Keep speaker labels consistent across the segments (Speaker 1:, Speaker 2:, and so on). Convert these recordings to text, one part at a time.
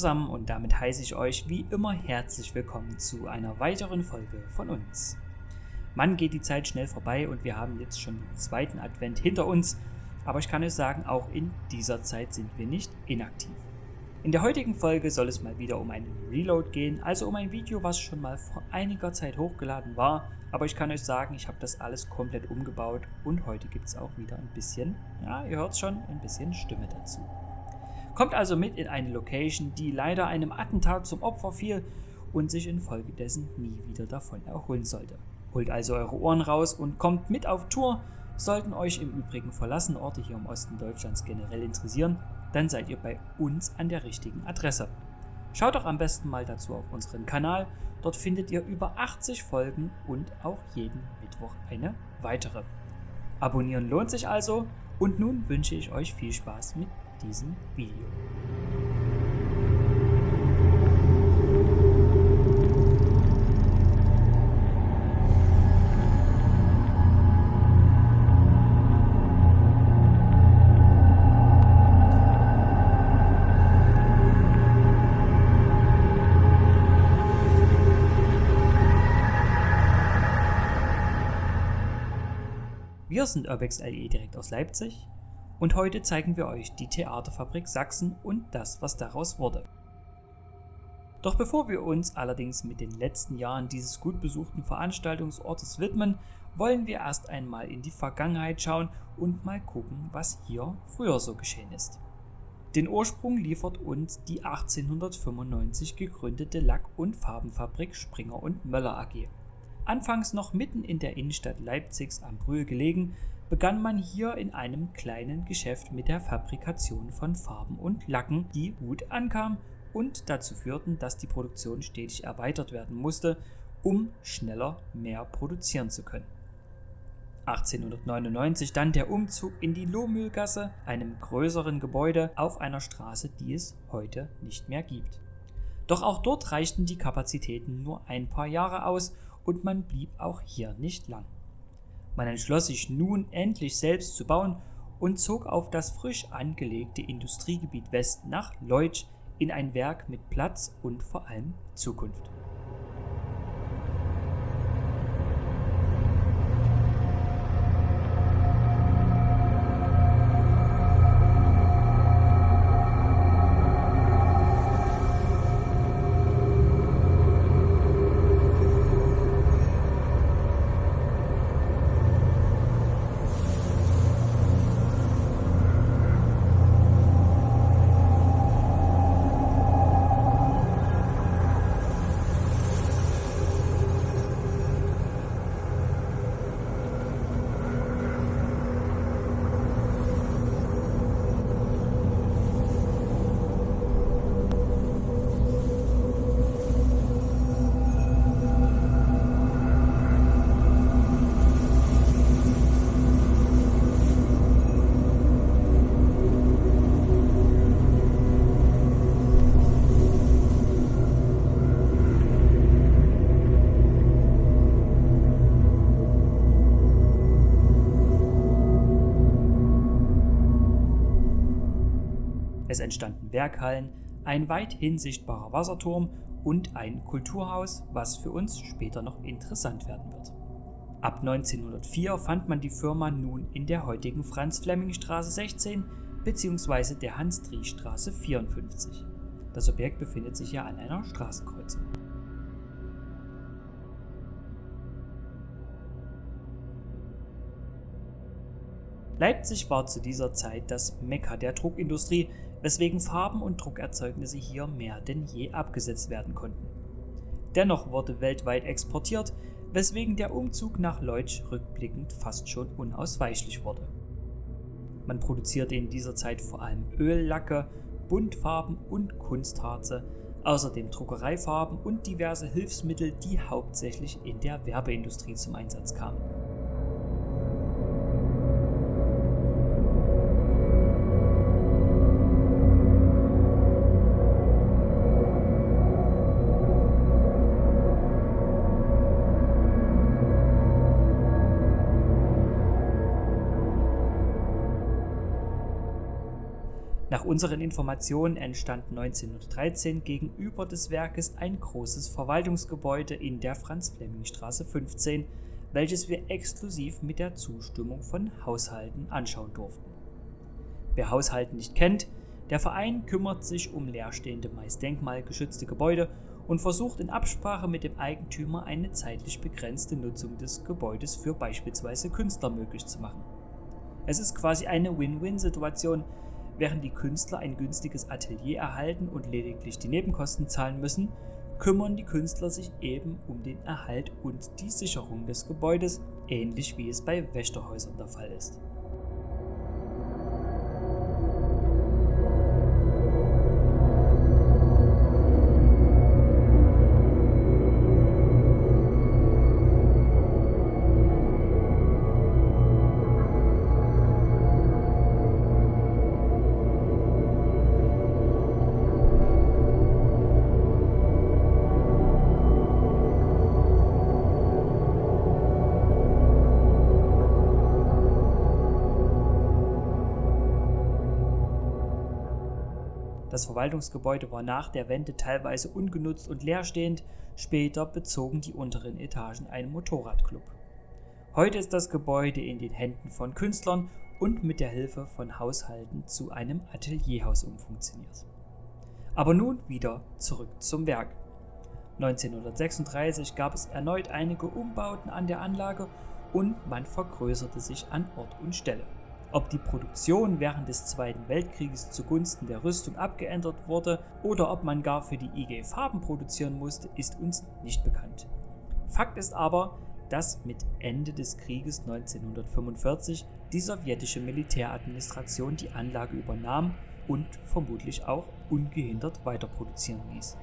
Speaker 1: Zusammen und damit heiße ich euch wie immer herzlich willkommen zu einer weiteren Folge von uns. Mann geht die Zeit schnell vorbei und wir haben jetzt schon den zweiten Advent hinter uns, aber ich kann euch sagen, auch in dieser Zeit sind wir nicht inaktiv. In der heutigen Folge soll es mal wieder um einen Reload gehen, also um ein Video, was schon mal vor einiger Zeit hochgeladen war, aber ich kann euch sagen, ich habe das alles komplett umgebaut und heute gibt es auch wieder ein bisschen, ja, ihr hört schon, ein bisschen Stimme dazu. Kommt also mit in eine Location, die leider einem Attentat zum Opfer fiel und sich infolgedessen nie wieder davon erholen sollte. Holt also eure Ohren raus und kommt mit auf Tour. Sollten euch im Übrigen verlassene Orte hier im Osten Deutschlands generell interessieren, dann seid ihr bei uns an der richtigen Adresse. Schaut doch am besten mal dazu auf unseren Kanal. Dort findet ihr über 80 Folgen und auch jeden Mittwoch eine weitere. Abonnieren lohnt sich also und nun wünsche ich euch viel Spaß mit diesem Video. Wir sind Urbex LE direkt aus Leipzig und heute zeigen wir euch die Theaterfabrik Sachsen und das, was daraus wurde. Doch bevor wir uns allerdings mit den letzten Jahren dieses gut besuchten Veranstaltungsortes widmen, wollen wir erst einmal in die Vergangenheit schauen und mal gucken, was hier früher so geschehen ist. Den Ursprung liefert uns die 1895 gegründete Lack- und Farbenfabrik Springer und Möller AG. Anfangs noch mitten in der Innenstadt Leipzigs am Brühl gelegen, begann man hier in einem kleinen Geschäft mit der Fabrikation von Farben und Lacken, die gut ankam und dazu führten, dass die Produktion stetig erweitert werden musste, um schneller mehr produzieren zu können. 1899 dann der Umzug in die Lohmühlgasse, einem größeren Gebäude auf einer Straße, die es heute nicht mehr gibt. Doch auch dort reichten die Kapazitäten nur ein paar Jahre aus und man blieb auch hier nicht lang. Man entschloss sich nun endlich selbst zu bauen und zog auf das frisch angelegte Industriegebiet West nach Leutsch in ein Werk mit Platz und vor allem Zukunft. Entstanden Werkhallen, ein weithin sichtbarer Wasserturm und ein Kulturhaus, was für uns später noch interessant werden wird. Ab 1904 fand man die Firma nun in der heutigen Franz-Flemming-Straße 16 bzw. der Hans-Driesch-Straße 54. Das Objekt befindet sich ja an einer Straßenkreuzung. Leipzig war zu dieser Zeit das Mekka der Druckindustrie, weswegen Farben und Druckerzeugnisse hier mehr denn je abgesetzt werden konnten. Dennoch wurde weltweit exportiert, weswegen der Umzug nach Leutsch rückblickend fast schon unausweichlich wurde. Man produzierte in dieser Zeit vor allem Öllacke, Buntfarben und Kunstharze, außerdem Druckereifarben und diverse Hilfsmittel, die hauptsächlich in der Werbeindustrie zum Einsatz kamen. Nach unseren Informationen entstand 1913 gegenüber des Werkes ein großes Verwaltungsgebäude in der Franz-Flemming-Straße 15, welches wir exklusiv mit der Zustimmung von Haushalten anschauen durften. Wer Haushalten nicht kennt, der Verein kümmert sich um leerstehende, meist denkmalgeschützte Gebäude und versucht in Absprache mit dem Eigentümer eine zeitlich begrenzte Nutzung des Gebäudes für beispielsweise Künstler möglich zu machen. Es ist quasi eine Win-Win-Situation, Während die Künstler ein günstiges Atelier erhalten und lediglich die Nebenkosten zahlen müssen, kümmern die Künstler sich eben um den Erhalt und die Sicherung des Gebäudes, ähnlich wie es bei Wächterhäusern der Fall ist. Das Verwaltungsgebäude war nach der Wende teilweise ungenutzt und leerstehend, später bezogen die unteren Etagen einen Motorradclub. Heute ist das Gebäude in den Händen von Künstlern und mit der Hilfe von Haushalten zu einem Atelierhaus umfunktioniert. Aber nun wieder zurück zum Werk. 1936 gab es erneut einige Umbauten an der Anlage und man vergrößerte sich an Ort und Stelle. Ob die Produktion während des Zweiten Weltkrieges zugunsten der Rüstung abgeändert wurde oder ob man gar für die IG Farben produzieren musste, ist uns nicht bekannt. Fakt ist aber, dass mit Ende des Krieges 1945 die sowjetische Militäradministration die Anlage übernahm und vermutlich auch ungehindert weiterproduzieren ließ.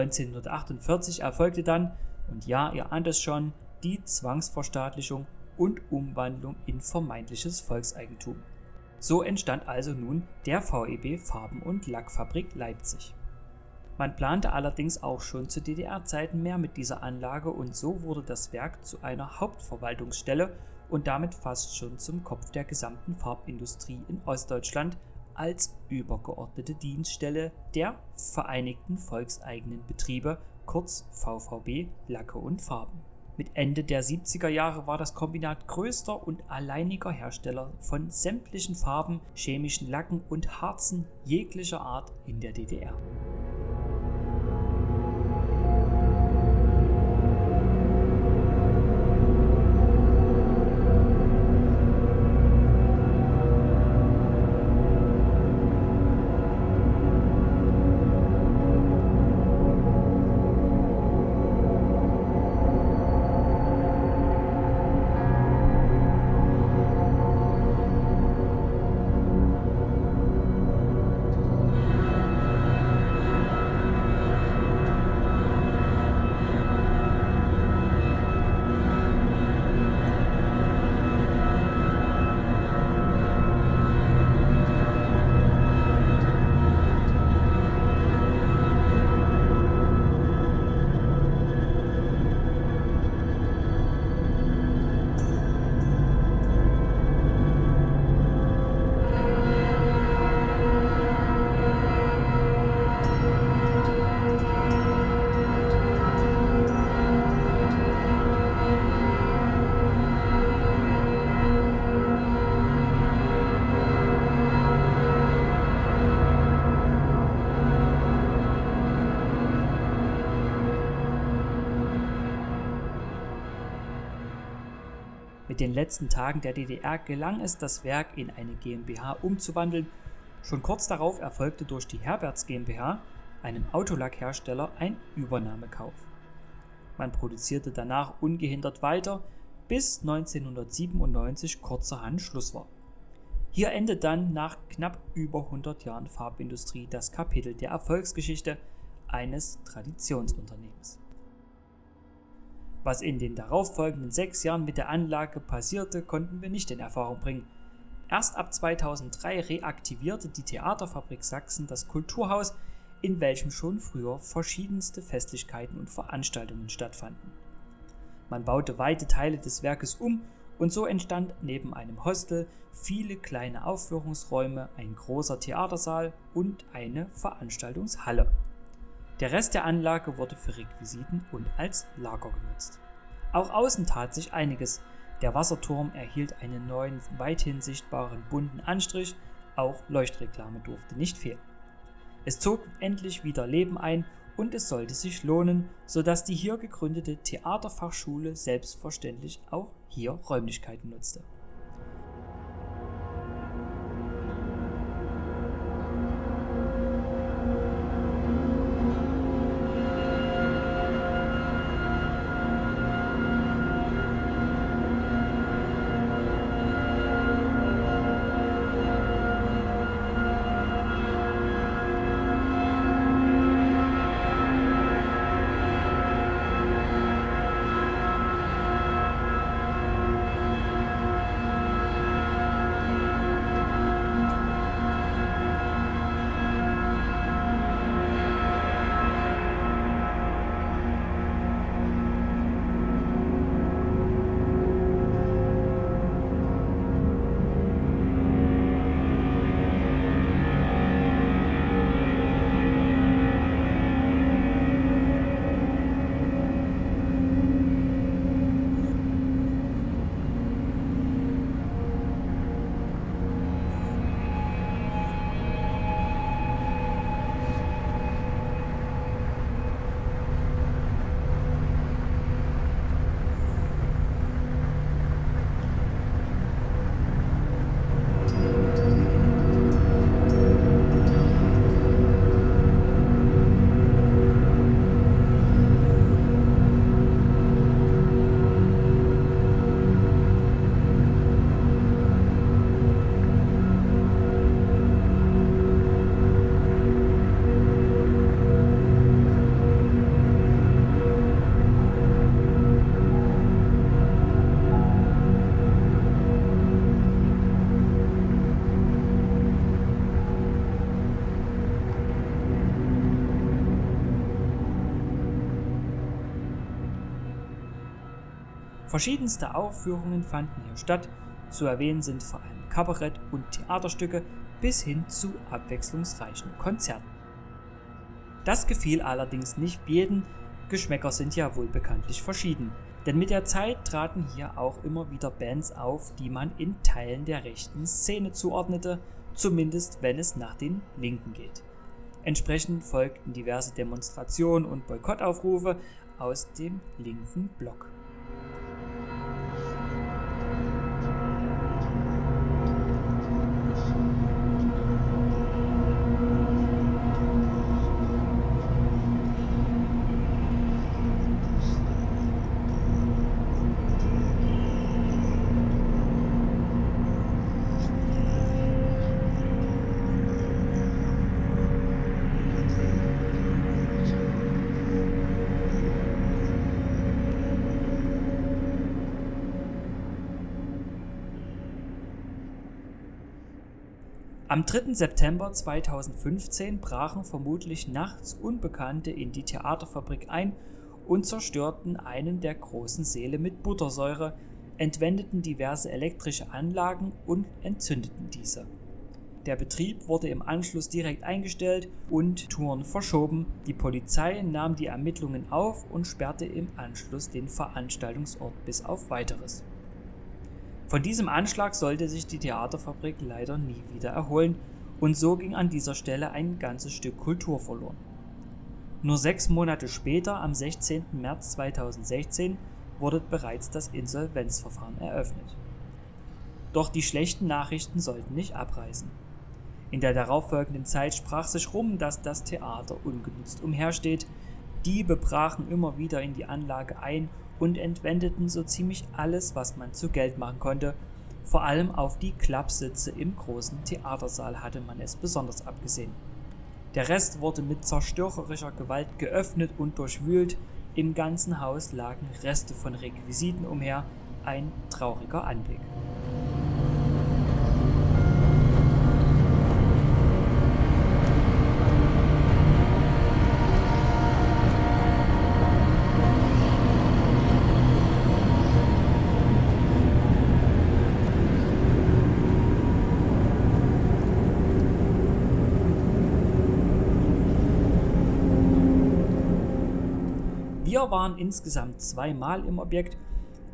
Speaker 1: 1948 erfolgte dann, und ja, ihr ahnt es schon, die Zwangsverstaatlichung und Umwandlung in vermeintliches Volkseigentum. So entstand also nun der VEB Farben- und Lackfabrik Leipzig. Man plante allerdings auch schon zu DDR-Zeiten mehr mit dieser Anlage und so wurde das Werk zu einer Hauptverwaltungsstelle und damit fast schon zum Kopf der gesamten Farbindustrie in Ostdeutschland als übergeordnete Dienststelle der Vereinigten Volkseigenen Betriebe, kurz VVB Lacke und Farben. Mit Ende der 70er Jahre war das Kombinat größter und alleiniger Hersteller von sämtlichen Farben, chemischen Lacken und Harzen jeglicher Art in der DDR. Den letzten Tagen der DDR gelang es, das Werk in eine GmbH umzuwandeln. Schon kurz darauf erfolgte durch die Herberts GmbH, einem Autolackhersteller, ein Übernahmekauf. Man produzierte danach ungehindert weiter, bis 1997 kurzerhand Schluss war. Hier endet dann nach knapp über 100 Jahren Farbindustrie das Kapitel der Erfolgsgeschichte eines Traditionsunternehmens. Was in den darauffolgenden sechs Jahren mit der Anlage passierte, konnten wir nicht in Erfahrung bringen. Erst ab 2003 reaktivierte die Theaterfabrik Sachsen das Kulturhaus, in welchem schon früher verschiedenste Festlichkeiten und Veranstaltungen stattfanden. Man baute weite Teile des Werkes um und so entstand neben einem Hostel viele kleine Aufführungsräume, ein großer Theatersaal und eine Veranstaltungshalle. Der Rest der Anlage wurde für Requisiten und als Lager genutzt. Auch außen tat sich einiges. Der Wasserturm erhielt einen neuen, weithin sichtbaren bunten Anstrich, auch Leuchtreklame durfte nicht fehlen. Es zog endlich wieder Leben ein und es sollte sich lohnen, sodass die hier gegründete Theaterfachschule selbstverständlich auch hier Räumlichkeiten nutzte. Verschiedenste Aufführungen fanden hier statt, zu erwähnen sind vor allem Kabarett- und Theaterstücke bis hin zu abwechslungsreichen Konzerten. Das gefiel allerdings nicht jedem, Geschmäcker sind ja wohl bekanntlich verschieden, denn mit der Zeit traten hier auch immer wieder Bands auf, die man in Teilen der rechten Szene zuordnete, zumindest wenn es nach den Linken geht. Entsprechend folgten diverse Demonstrationen und Boykottaufrufe aus dem linken Block. Am 3. September 2015 brachen vermutlich nachts Unbekannte in die Theaterfabrik ein und zerstörten einen der großen Säle mit Buttersäure, entwendeten diverse elektrische Anlagen und entzündeten diese. Der Betrieb wurde im Anschluss direkt eingestellt und Touren verschoben. Die Polizei nahm die Ermittlungen auf und sperrte im Anschluss den Veranstaltungsort bis auf weiteres. Von diesem Anschlag sollte sich die Theaterfabrik leider nie wieder erholen und so ging an dieser Stelle ein ganzes Stück Kultur verloren. Nur sechs Monate später, am 16. März 2016, wurde bereits das Insolvenzverfahren eröffnet. Doch die schlechten Nachrichten sollten nicht abreißen. In der darauffolgenden Zeit sprach sich rum, dass das Theater ungenutzt umhersteht. Diebe brachen immer wieder in die Anlage ein und entwendeten so ziemlich alles, was man zu Geld machen konnte. Vor allem auf die Klappsitze im großen Theatersaal hatte man es besonders abgesehen. Der Rest wurde mit zerstörerischer Gewalt geöffnet und durchwühlt. Im ganzen Haus lagen Reste von Requisiten umher. Ein trauriger Anblick. Wir waren insgesamt zweimal im Objekt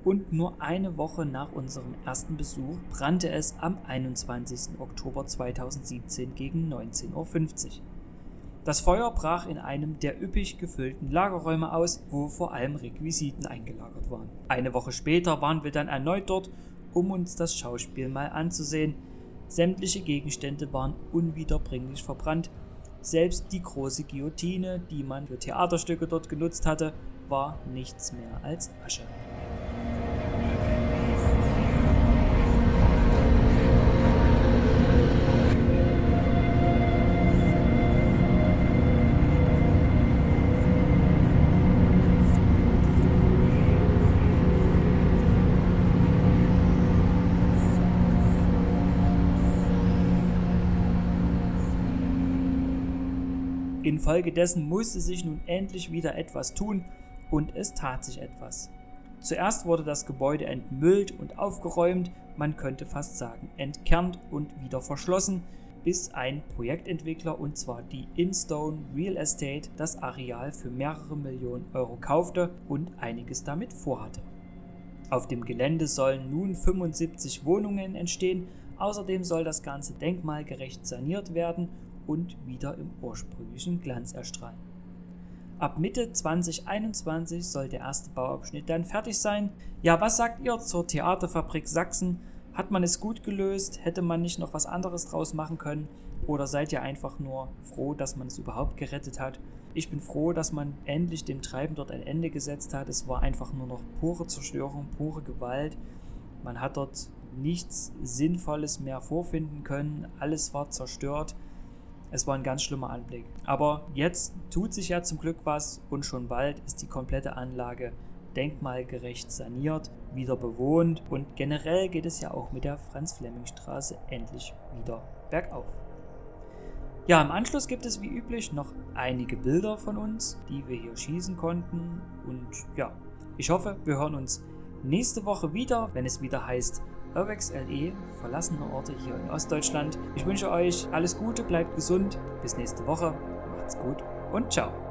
Speaker 1: und nur eine Woche nach unserem ersten Besuch brannte es am 21. Oktober 2017 gegen 19.50 Uhr. Das Feuer brach in einem der üppig gefüllten Lagerräume aus, wo vor allem Requisiten eingelagert waren. Eine Woche später waren wir dann erneut dort, um uns das Schauspiel mal anzusehen. Sämtliche Gegenstände waren unwiederbringlich verbrannt selbst die große Guillotine, die man für Theaterstücke dort genutzt hatte, war nichts mehr als Asche. Infolgedessen musste sich nun endlich wieder etwas tun und es tat sich etwas. Zuerst wurde das Gebäude entmüllt und aufgeräumt, man könnte fast sagen entkernt und wieder verschlossen, bis ein Projektentwickler und zwar die Instone Real Estate das Areal für mehrere Millionen Euro kaufte und einiges damit vorhatte. Auf dem Gelände sollen nun 75 Wohnungen entstehen, außerdem soll das Ganze denkmalgerecht saniert werden und wieder im ursprünglichen Glanz erstrahlen. Ab Mitte 2021 soll der erste Bauabschnitt dann fertig sein. Ja, was sagt ihr zur Theaterfabrik Sachsen? Hat man es gut gelöst? Hätte man nicht noch was anderes draus machen können? Oder seid ihr einfach nur froh, dass man es überhaupt gerettet hat? Ich bin froh, dass man endlich dem Treiben dort ein Ende gesetzt hat. Es war einfach nur noch pure Zerstörung, pure Gewalt. Man hat dort nichts Sinnvolles mehr vorfinden können. Alles war zerstört. Es war ein ganz schlimmer Anblick. Aber jetzt tut sich ja zum Glück was und schon bald ist die komplette Anlage denkmalgerecht saniert, wieder bewohnt und generell geht es ja auch mit der Franz-Flemming-Straße endlich wieder bergauf. Ja, im Anschluss gibt es wie üblich noch einige Bilder von uns, die wir hier schießen konnten und ja, ich hoffe, wir hören uns nächste Woche wieder, wenn es wieder heißt Urbex LE, verlassene Orte hier in Ostdeutschland. Ich wünsche euch alles Gute, bleibt gesund, bis nächste Woche, macht's gut und ciao.